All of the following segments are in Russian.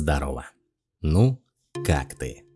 Здорово. Ну, как ты?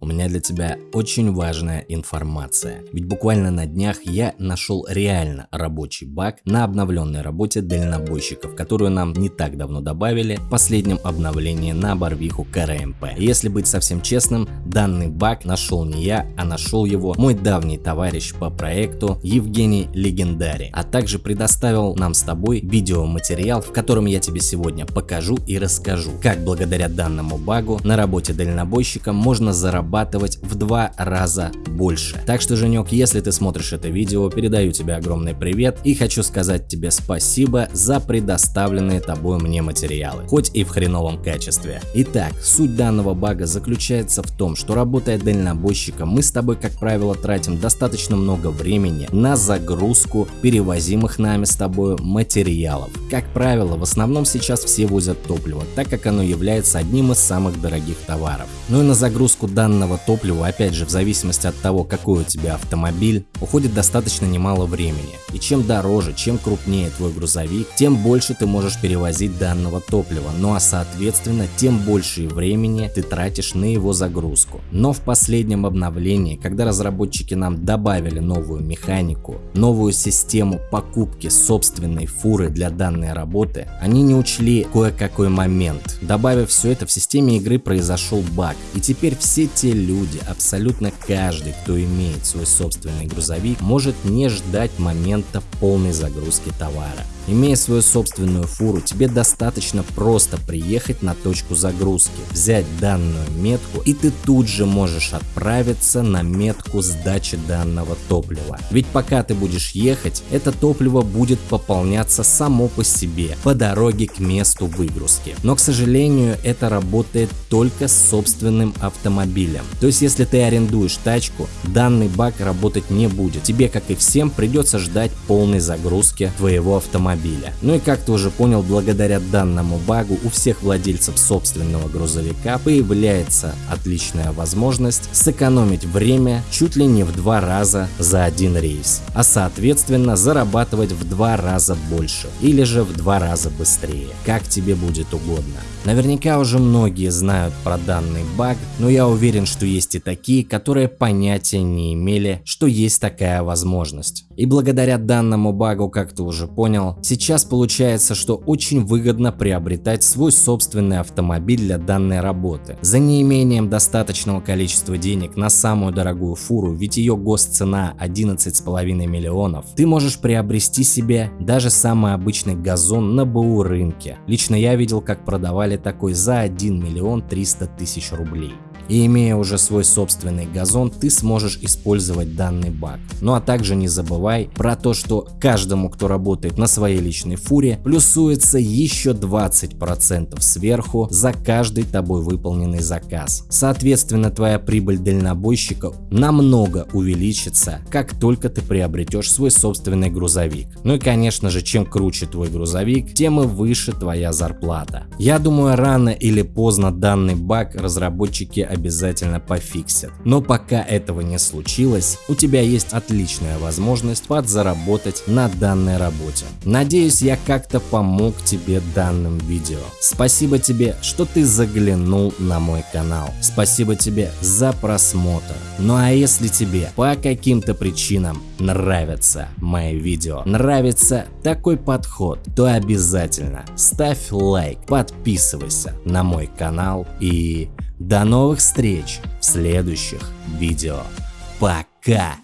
У меня для тебя очень важная информация. Ведь буквально на днях я нашел реально рабочий баг на обновленной работе дальнобойщиков, которую нам не так давно добавили в последнем обновлении на Барвиху КРМП. Если быть совсем честным, данный баг нашел не я, а нашел его мой давний товарищ по проекту Евгений Легендари, а также предоставил нам с тобой видеоматериал, в котором я тебе сегодня покажу и расскажу, как благодаря данному багу на работе дальнобойщика можно заработать зарабатывать в два раза больше. Так что, Женек, если ты смотришь это видео, передаю тебе огромный привет и хочу сказать тебе спасибо за предоставленные тобой мне материалы, хоть и в хреновом качестве. Итак, суть данного бага заключается в том, что работая дальнобойщиком, мы с тобой, как правило, тратим достаточно много времени на загрузку перевозимых нами с тобой материалов. Как правило, в основном сейчас все возят топливо, так как оно является одним из самых дорогих товаров. Ну и на загрузку данного бензинного топлива, опять же, в зависимости от того, какой у тебя автомобиль, уходит достаточно немало времени. И чем дороже, чем крупнее твой грузовик, тем больше ты можешь перевозить данного топлива, ну а соответственно, тем больше времени ты тратишь на его загрузку. Но в последнем обновлении, когда разработчики нам добавили новую механику, новую систему покупки собственной фуры для данной работы, они не учли кое-какой момент. Добавив все это в системе игры произошел баг, и теперь все те все люди, абсолютно каждый, кто имеет свой собственный грузовик, может не ждать момента полной загрузки товара. Имея свою собственную фуру, тебе достаточно просто приехать на точку загрузки, взять данную метку и ты тут же можешь отправиться на метку сдачи данного топлива. Ведь пока ты будешь ехать, это топливо будет пополняться само по себе по дороге к месту выгрузки. Но к сожалению это работает только с собственным автомобилем. То есть если ты арендуешь тачку, данный бак работать не будет. Тебе как и всем придется ждать полной загрузки твоего автомобиля автомобиля. Ну и как ты уже понял, благодаря данному багу у всех владельцев собственного грузовика появляется отличная возможность сэкономить время чуть ли не в два раза за один рейс, а соответственно зарабатывать в два раза больше или же в два раза быстрее, как тебе будет угодно. Наверняка уже многие знают про данный баг, но я уверен, что есть и такие, которые понятия не имели, что есть такая возможность. И благодаря данному багу, как ты уже понял, сейчас получается, что очень выгодно приобретать свой собственный автомобиль для данной работы. За неимением достаточного количества денег на самую дорогую фуру, ведь ее госцена 11,5 миллионов, ты можешь приобрести себе даже самый обычный газон на БУ рынке. Лично я видел, как продавали такой за 1 миллион 300 тысяч рублей и имея уже свой собственный газон, ты сможешь использовать данный баг. Ну а также не забывай про то, что каждому, кто работает на своей личной фуре, плюсуется еще 20% сверху за каждый тобой выполненный заказ. Соответственно, твоя прибыль дальнобойщика намного увеличится, как только ты приобретешь свой собственный грузовик. Ну и конечно же, чем круче твой грузовик, тем и выше твоя зарплата. Я думаю, рано или поздно данный баг разработчики обязательно обязательно пофиксят. Но пока этого не случилось, у тебя есть отличная возможность подзаработать на данной работе. Надеюсь, я как-то помог тебе данным видео. Спасибо тебе, что ты заглянул на мой канал. Спасибо тебе за просмотр. Ну а если тебе по каким-то причинам нравятся мои видео, нравится такой подход, то обязательно ставь лайк, подписывайся на мой канал и до новых встреч в следующих видео. Пока!